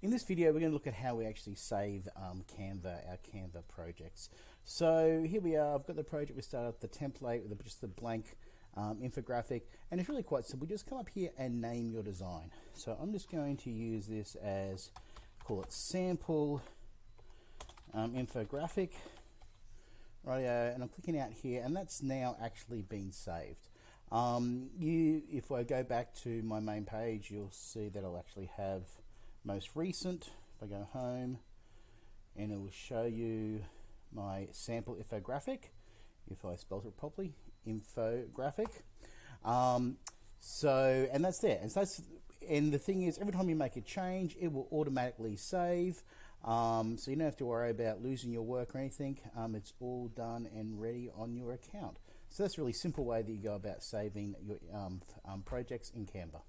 In this video, we're going to look at how we actually save um, Canva, our Canva projects. So here we are, I've got the project, we start up the template with just the blank um, infographic, and it's really quite simple. Just come up here and name your design. So I'm just going to use this as, call it sample um, infographic, rightio, and I'm clicking out here, and that's now actually been saved. Um, you, if I go back to my main page, you'll see that I'll actually have most recent. If I go home, and it will show you my sample infographic, if I spelled it properly, infographic. Um, so, and that's there. And so that's, and the thing is, every time you make a change, it will automatically save. Um, so you don't have to worry about losing your work or anything. Um, it's all done and ready on your account. So that's a really simple way that you go about saving your um, um projects in Canva.